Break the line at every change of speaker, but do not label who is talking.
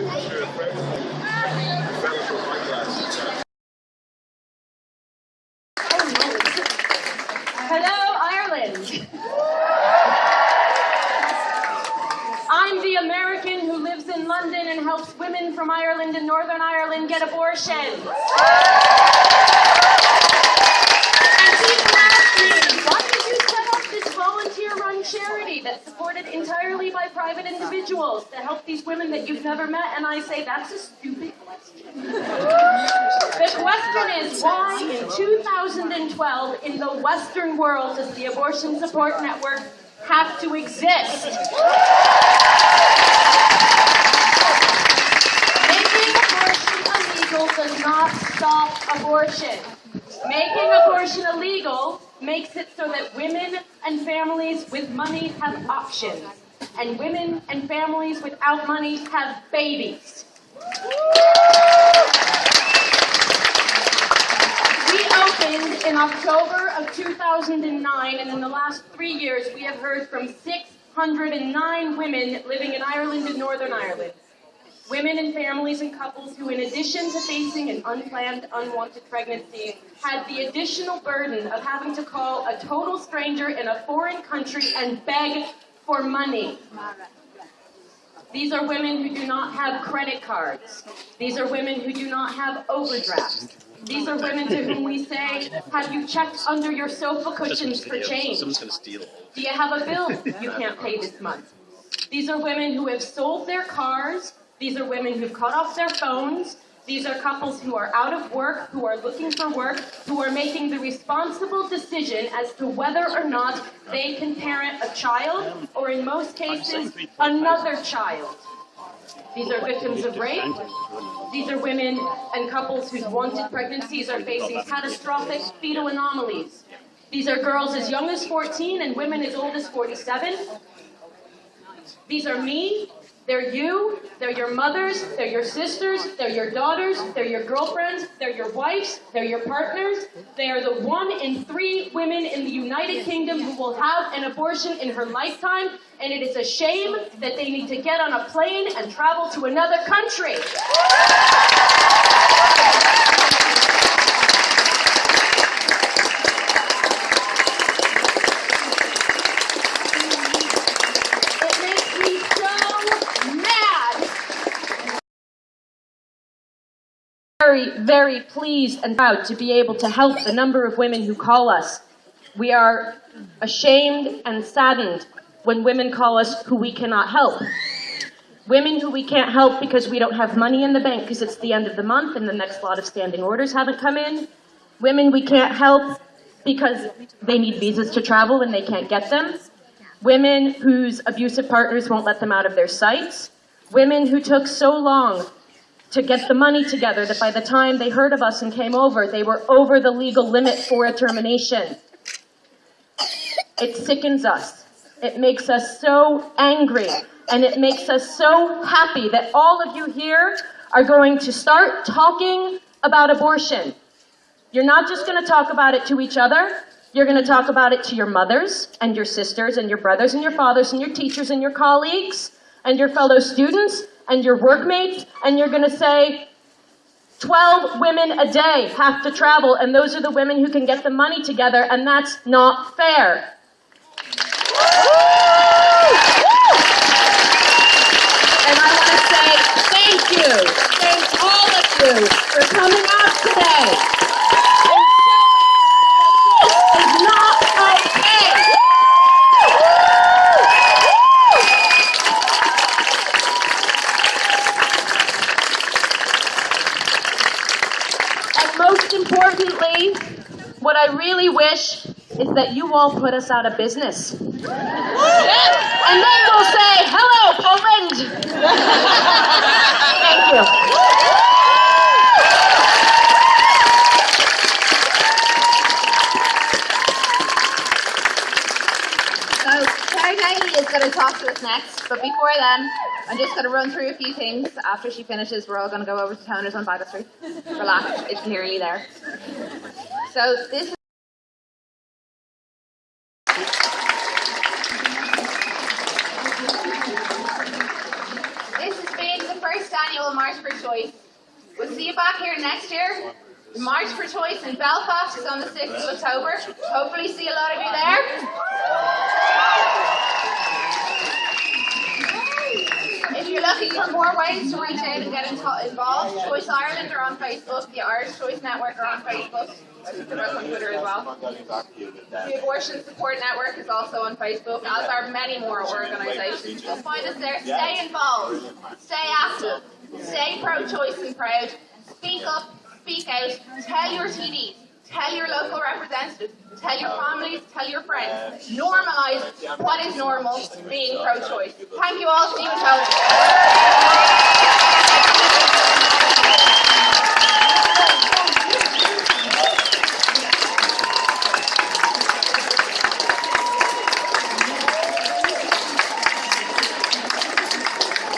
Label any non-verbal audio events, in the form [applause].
Hello, Ireland. I'm the American who lives in London and helps women from Ireland and Northern Ireland get abortions. Private individuals to help these women that you've never met? And I say, that's a stupid question. The question is why in 2012 in the Western world does the Abortion Support Network have to exist? Making abortion illegal does not stop abortion. Making abortion illegal makes it so that women and families with money have options, and women and families without money have babies. We opened in October of 2009, and in the last three years, we have heard from 609 women living in Ireland and Northern Ireland. Women and families and couples who, in addition to facing an unplanned, unwanted pregnancy, had the additional burden of having to call a total stranger in a foreign country and beg for money. These are women who do not have credit cards. These are women who do not have overdrafts. These are women to whom we say, have you checked under your sofa cushions for change?
Someone's going to steal.
Do you have a bill you can't pay this month? These are women who have sold their cars. These are women who've cut off their phones. These are couples who are out of work, who are looking for work, who are making the responsible decision as to whether or not they can parent a child, or in most cases, another child. These are victims of rape. These are women and couples whose wanted pregnancies are facing catastrophic fetal anomalies. These are girls as young as 14 and women as old as 47. These are me. They're you. They're your mothers. They're your sisters. They're your daughters. They're your girlfriends. They're your wives. They're your partners. They are the one in three women in the United Kingdom who will have an abortion in her lifetime. And it is a shame that they need to get on a plane and travel to another country. It makes me so mad. Very, very pleased and proud to be able to help the number of women who call us. We are ashamed and saddened when women call us who we cannot help. Women who we can't help because we don't have money in the bank because it's the end of the month and the next lot of standing orders haven't come in. Women we can't help because they need visas to travel and they can't get them. Women whose abusive partners won't let them out of their sights. Women who took so long to get the money together that by the time they heard of us and came over, they were over the legal limit for a termination. It sickens us. It makes us so angry. And it makes us so happy that all of you here are going to start talking about abortion. You're not just going to talk about it to each other. You're going to talk about it to your mothers and your sisters and your brothers and your fathers and your teachers and your colleagues and your fellow students and your workmates. And you're going to say, 12 women a day have to travel, and those are the women who can get the money together, and that's not fair. And I want to say thank you, thank all of you for coming out today. And showing that this is not okay. And most importantly, what I really wish is that you all put us out of business. And then we'll say, hello, Poland! [laughs] Thank you.
So Knightley is going to talk to us next, but before then, I'm just going to run through a few things. After she finishes, we're all going to go over to Toners on Baggot Street. Relax, it's nearly there. So this been the first annual March for Choice. We'll see you back here next year. March for Choice in Belfast is on the 6th of October. Hopefully, see a lot of you there. If you're for more ways to reach out and get involved, Choice Ireland are on Facebook, the Irish Choice Network are on Facebook. I think they're on Twitter as well. The Abortion Support Network is also on Facebook, as are many more organisations. You'll find us there. Stay involved, stay active, stay pro-choice and proud. Speak up, speak out, tell your TDs, tell your tell your uh, families, tell your friends. Uh, Normalise what is normal being pro-choice. Thank you all. See you home.